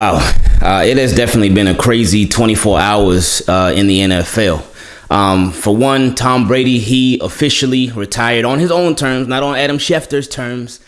Wow, uh, it has definitely been a crazy 24 hours uh, in the NFL. Um, for one, Tom Brady, he officially retired on his own terms, not on Adam Schefter's terms.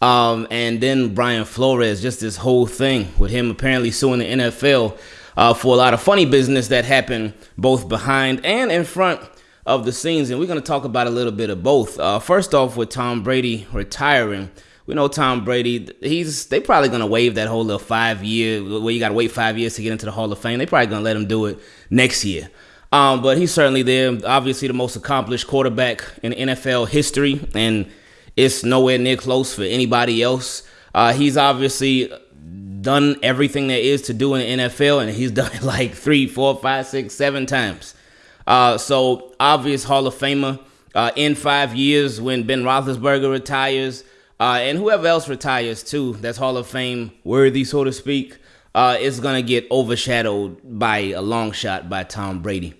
Um, and then Brian Flores, just this whole thing with him apparently suing the NFL uh, for a lot of funny business that happened both behind and in front of the scenes. And we're going to talk about a little bit of both. Uh, first off, with Tom Brady retiring we know Tom Brady. He's they probably gonna waive that whole little five year where you gotta wait five years to get into the Hall of Fame. They probably gonna let him do it next year. Um, but he's certainly there. Obviously, the most accomplished quarterback in NFL history, and it's nowhere near close for anybody else. Uh, he's obviously done everything there is to do in the NFL, and he's done it like three, four, five, six, seven times. Uh, so obvious Hall of Famer. Uh, in five years, when Ben Roethlisberger retires, uh, and whoever else retires too, that's Hall of Fame worthy, so to speak, uh, is gonna get overshadowed by a long shot by Tom Brady.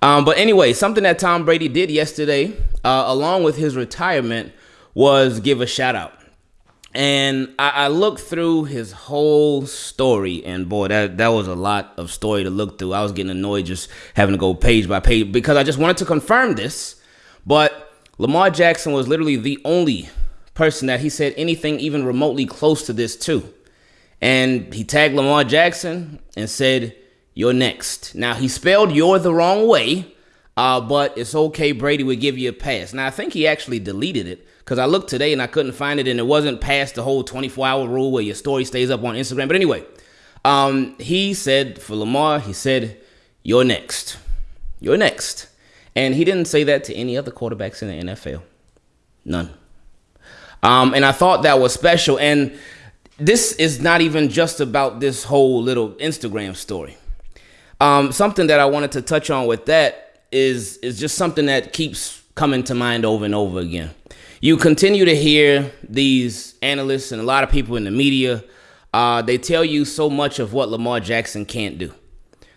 Um, but anyway, something that Tom Brady did yesterday, uh, along with his retirement, was give a shout out. And I, I, looked through his whole story, and boy, that that was a lot of story to look through. I was getting annoyed just having to go page by page because I just wanted to confirm this. But Lamar Jackson was literally the only person that he said anything even remotely close to this too. And he tagged Lamar Jackson and said, You're next. Now, he spelled you're the wrong way, uh, but it's okay. Brady would give you a pass. Now, I think he actually deleted it because I looked today and I couldn't find it, and it wasn't past the whole 24 hour rule where your story stays up on Instagram. But anyway, um, he said for Lamar, he said, You're next. You're next. And he didn't say that to any other quarterbacks in the NFL. None. Um, and I thought that was special. And this is not even just about this whole little Instagram story. Um, something that I wanted to touch on with that is is just something that keeps coming to mind over and over again. You continue to hear these analysts and a lot of people in the media. Uh, they tell you so much of what Lamar Jackson can't do.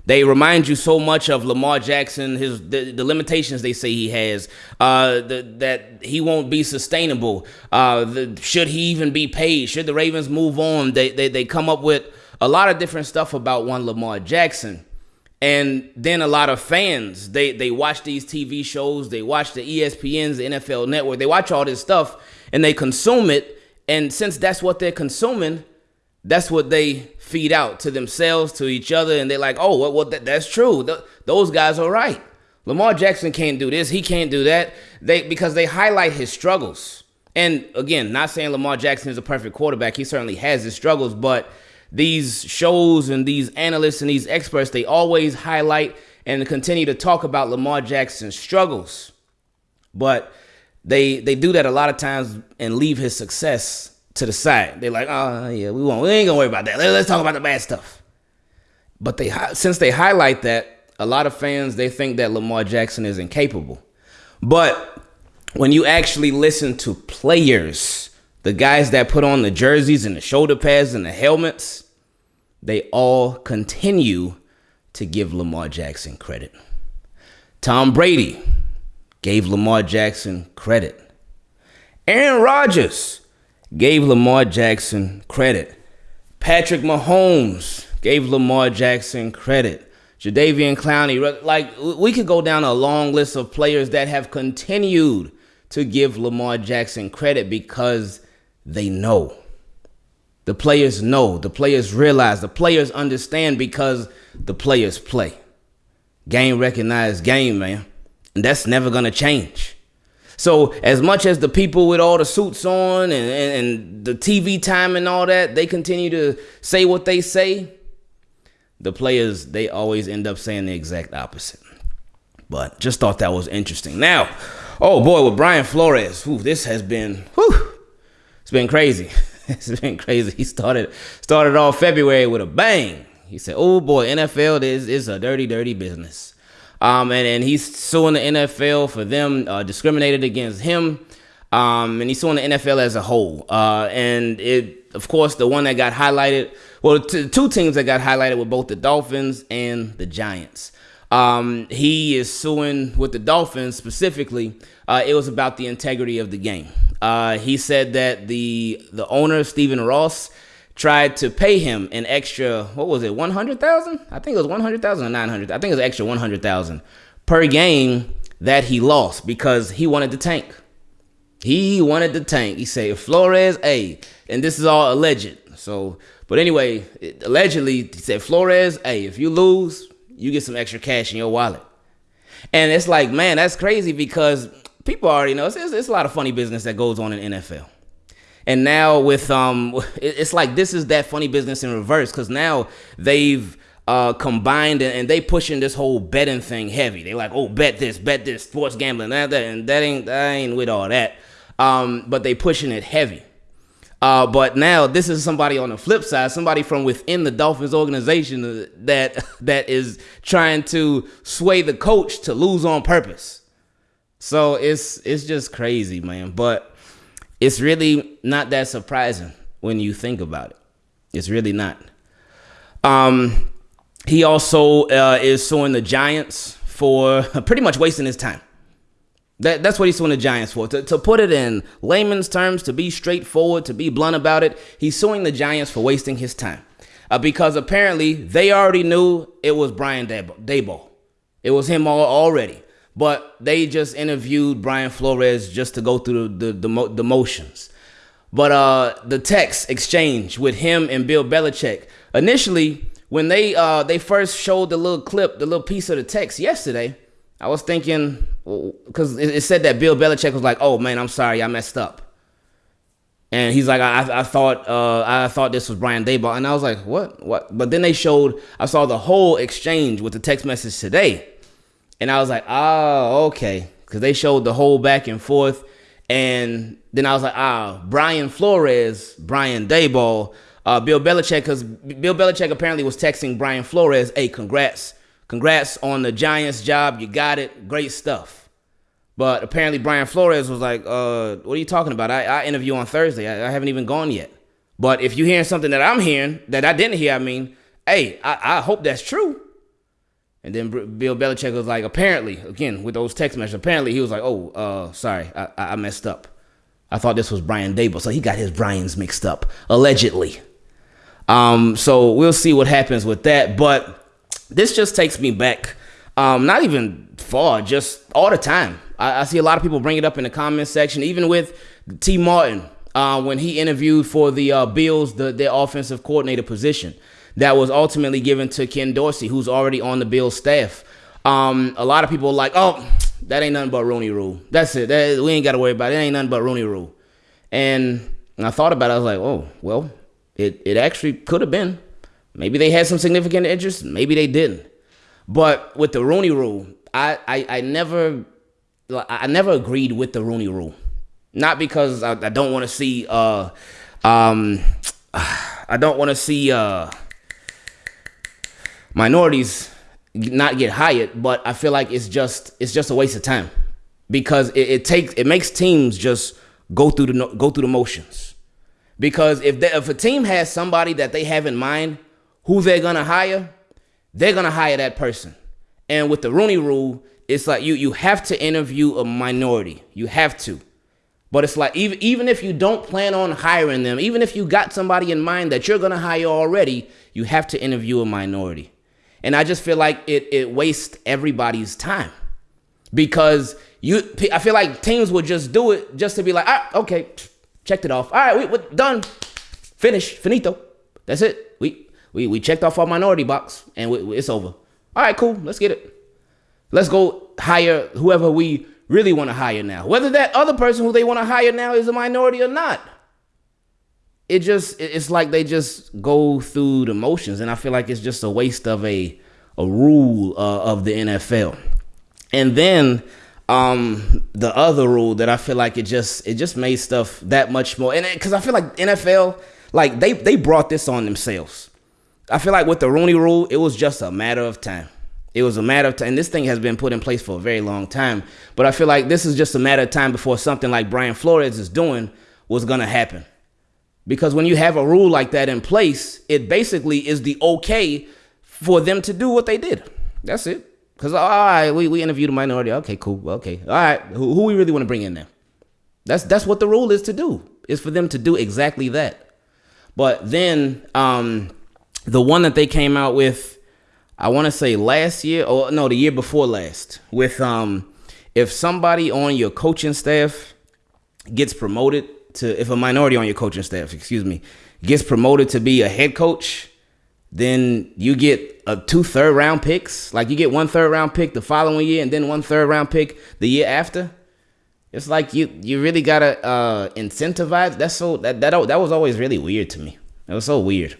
They remind you so much of Lamar Jackson, his the, the limitations they say he has, uh, the, that he won't be sustainable. Uh, the, should he even be paid? Should the Ravens move on? They, they they come up with a lot of different stuff about one Lamar Jackson. And then a lot of fans, they they watch these TV shows, they watch the ESPNs, the NFL Network, they watch all this stuff and they consume it. And since that's what they're consuming, that's what they feed out to themselves, to each other, and they're like, oh, well, well that, that's true. Th- those guys are right. Lamar Jackson can't do this. He can't do that. They because they highlight his struggles. And again, not saying Lamar Jackson is a perfect quarterback. He certainly has his struggles, but these shows and these analysts and these experts, they always highlight and continue to talk about Lamar Jackson's struggles. But they they do that a lot of times and leave his success to the side. They're like, oh yeah, we won't. We ain't gonna worry about that. Let's talk about the bad stuff. But they since they highlight that, a lot of fans they think that Lamar Jackson is incapable. But when you actually listen to players, the guys that put on the jerseys and the shoulder pads and the helmets, they all continue to give Lamar Jackson credit. Tom Brady gave Lamar Jackson credit. Aaron Rodgers gave Lamar Jackson credit. Patrick Mahomes gave Lamar Jackson credit. Jadeveon Clowney, like we could go down a long list of players that have continued to give Lamar Jackson credit because they know. The players know, the players realize, the players understand because the players play. Game recognized game, man. And that's never going to change. So as much as the people with all the suits on and, and, and, the TV time and all that, they continue to say what they say, the players, they always end up saying the exact opposite. But just thought that was interesting. Now, oh boy, with Brian Flores, whew, this has been, whew, it's been crazy. it's been crazy. He started started off February with a bang. He said, oh boy, NFL is, is a dirty, dirty business. Um, and, and he's suing the NFL for them uh, discriminated against him. Um, and he's suing the NFL as a whole. Uh, and it, of course, the one that got highlighted, well, t- two teams that got highlighted were both the Dolphins and the Giants. Um, he is suing with the Dolphins specifically. Uh, it was about the integrity of the game. Uh, he said that the the owner Stephen Ross tried to pay him an extra what was it 100,000 I think it was 100,000 or 900 I think it was extra 100,000 per game that he lost because he wanted to tank. He wanted the tank. He said Flores a and this is all alleged. So but anyway it, allegedly he said Flores a if you lose you get some extra cash in your wallet. And it's like man that's crazy because people already know it's, it's, it's a lot of funny business that goes on in NFL and now with um, it's like this is that funny business in reverse because now they've uh, combined and, they pushing this whole betting thing heavy. They like, oh, bet this, bet this, sports gambling, that, that, and that ain't that ain't with all that. Um, but they pushing it heavy. Uh, but now this is somebody on the flip side, somebody from within the Dolphins organization that that is trying to sway the coach to lose on purpose. So it's it's just crazy, man. But it's really not that surprising when you think about it. It's really not. Um, he also uh, is suing the Giants for pretty much wasting his time. That, that's what he's suing the Giants for. To, to put it in layman's terms, to be straightforward, to be blunt about it, he's suing the Giants for wasting his time. Uh, because apparently they already knew it was Brian Daboll. It was him all, already but they just interviewed Brian Flores just to go through the the, the, the motions. But uh, the text exchange with him and Bill Belichick initially when they uh, they first showed the little clip, the little piece of the text yesterday, I was thinking because it, it, said that Bill Belichick was like, "Oh man, I'm sorry, I messed up," and he's like, "I, I thought uh, I thought this was Brian Daboll," and I was like, "What? What?" But then they showed, I saw the whole exchange with the text message today, and I was like, oh, okay. Because they showed the whole back and forth. And then I was like, ah, Brian Flores, Brian Daboll, uh, Bill Belichick, because Bill Belichick apparently was texting Brian Flores, hey, congrats. Congrats on the Giants job. You got it. Great stuff. But apparently Brian Flores was like, uh, what are you talking about? I, I interview on Thursday. I, I, haven't even gone yet. But if you're hearing something that I'm hearing that I didn't hear, I mean, hey, I, I hope that's true. And then Bill Belichick was like, apparently, again with those text messages, apparently he was like, oh, uh, sorry, I, I messed up. I thought this was Brian Daboll, so he got his Brian's mixed up, allegedly. Um, so we'll see what happens with that. But this just takes me back, um, not even far, just all the time. I, I, see a lot of people bring it up in the comment section, even with Tee Martin uh, when he interviewed for the uh, Bills, the their offensive coordinator position that was ultimately given to Ken Dorsey, who's already on the Bills staff. Um, a lot of people like, oh, that ain't nothing but Rooney Rule. That's it. That, we ain't got to worry about it. It ain't nothing but Rooney Rule. And I thought about it. I was like, oh, well, it, it actually could have been. Maybe they had some significant interest. Maybe they didn't. But with the Rooney Rule, I, I, I never I never agreed with the Rooney Rule. Not because I, I don't want to see uh um I don't want to see uh minorities not get hired, but I feel like it's just it's just a waste of time because it, it takes it makes teams just go through the go through the motions. Because if they, if a team has somebody that they have in mind who they're gonna hire, they're gonna hire that person. And with the Rooney Rule, it's like you you have to interview a minority. You have to. But it's like even even if you don't plan on hiring them, even if you got somebody in mind that you're gonna hire already, you have to interview a minority. And I just feel like it it wastes everybody's time because you I feel like teams would just do it just to be like, ah, okay, checked it off. All right, we, we're done, Finish. finito. That's it. We we we checked off our minority box and we, it's over. All right, cool. Let's get it. Let's go hire whoever we really want to hire now. Whether that other person who they want to hire now is a minority or not it just it's like they just go through the motions and i feel like it's just a waste of a a rule uh, of the nfl and then um the other rule that i feel like it just it just made stuff that much more and because i feel like nfl like they they brought this on themselves. I feel like with the rooney rule it was just a matter of time. It was a matter of time and this thing has been put in place for a very long time but i feel like this is just a matter of time before something like brian flores is doing was gonna happen because when you have a rule like that in place, it basically is the okay for them to do what they did. That's it. Because, all right, we, we interviewed a minority. Okay, cool. Okay. All right. Who, who we really want to bring in there? That's, that's what the rule is to do, is for them to do exactly that. But then um, the one that they came out with, I want to say last year or no, the year before last, with um, if somebody on your coaching staff gets promoted to, if a minority on your coaching staff, excuse me, gets promoted to be a head coach, then you get a two third round picks. Like you get one third round pick the following year, and then one third round pick the year after. It's like you you really gotta uh, incentivize. That's so that that that was always really weird to me. It was so weird.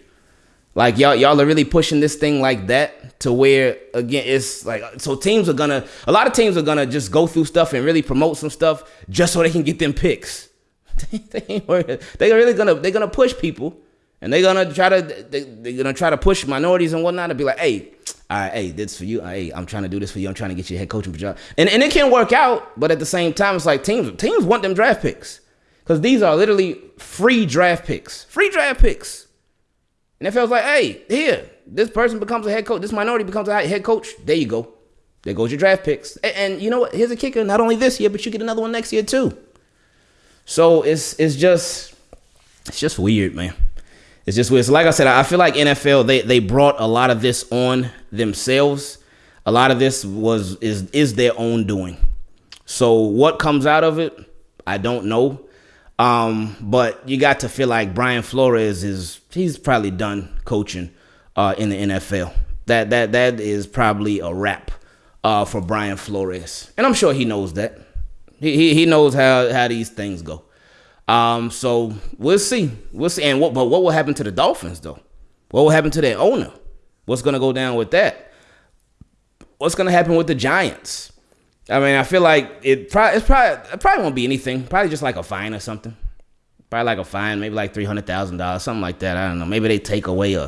Like y'all y'all are really pushing this thing like that to where again it's like so teams are gonna a lot of teams are gonna just go through stuff and really promote some stuff just so they can get them picks. they are really gonna they're gonna push people and they're gonna try to they, they're gonna try to push minorities and whatnot to be like, hey, all right, hey, this for you. Hey, I'm trying to do this for you. I'm trying to get you a head coaching job. And and it can work out, but at the same time, it's like teams teams want them draft picks. Because these are literally free draft picks. Free draft picks. And it feels like, hey, here, this person becomes a head coach. This minority becomes a head coach. There you go. There goes your draft picks. And, and you know what? Here's a kicker. Not only this year, but you get another one next year too. So it's it's just it's just weird, man. It's just weird. So like I said, I feel like NFL they they brought a lot of this on themselves. A lot of this was is is their own doing. So what comes out of it, I don't know. Um, but you got to feel like Brian Flores is he's probably done coaching uh, in the NFL. That that that is probably a wrap uh, for Brian Flores, and I'm sure he knows that. He he, knows how how these things go. Um, so we'll see. We'll see. And what but what will happen to the Dolphins though? What will happen to their owner? What's gonna go down with that? What's gonna happen with the Giants? I mean, I feel like it probably it's probably it probably won't be anything. Probably just like a fine or something. Probably like a fine, maybe like three hundred thousand dollars, something like that. I don't know. Maybe they take away a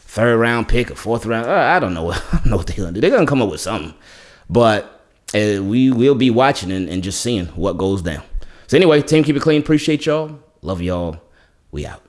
third round pick, a fourth round. Uh, I don't know. I don't know what they're gonna do. They're gonna come up with something, but uh, we will be watching and, and just seeing what goes down. So anyway, team, keep it clean. Appreciate y'all. Love y'all. We out.